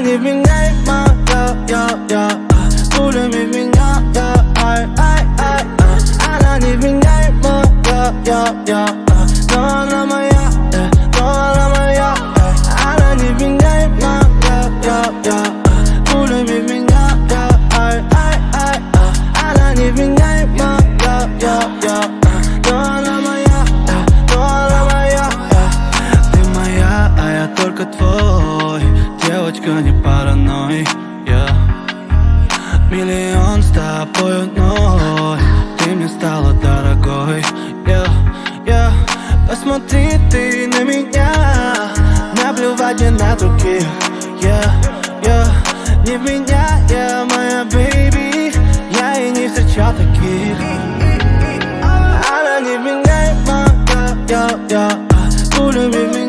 невменяемая, я, я Пулями в меня, я, ай, ай, ай, ай Она невменяемая, я, я Но Девочка, не паранойй, yeah. Миллион с тобой одной. Ты мне стала дорогой, yeah, yeah. Посмотри ты на меня. Наплевать мне на других, yeah, yeah. Не в меня, я моя baby. Я и не встречал таких. Она не вменяемая, я, я Пулями в меня,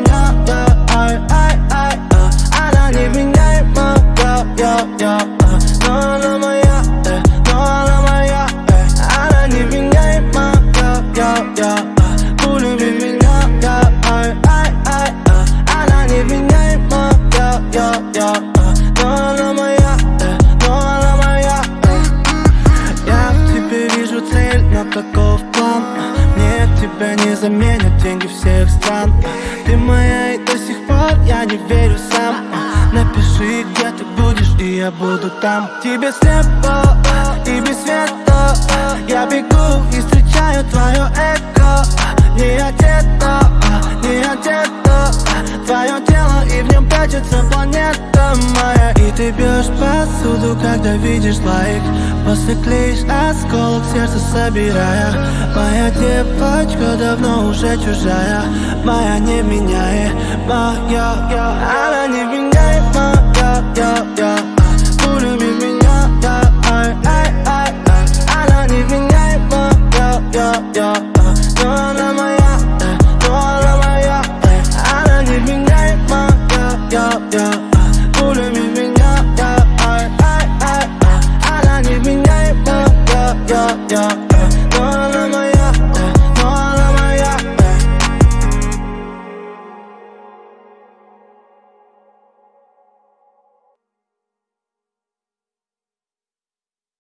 цель, но каков план? Мне тебя не заменят деньги всех стран. Ты моя и до сих пор я не верю сам. Напиши, где ты будешь, и я буду там. Тебе слепо и без света. Я бегу и встречаю твое эко Не одето, не одето отсюда, когда видишь лайк. Посыклишь осколок сердца собирая. Моя девочка давно уже чужая. Моя не меняет, моя Она не меняет, моя Пулями меня, ай, ай, ай Она не меняет, моя Но она yeah.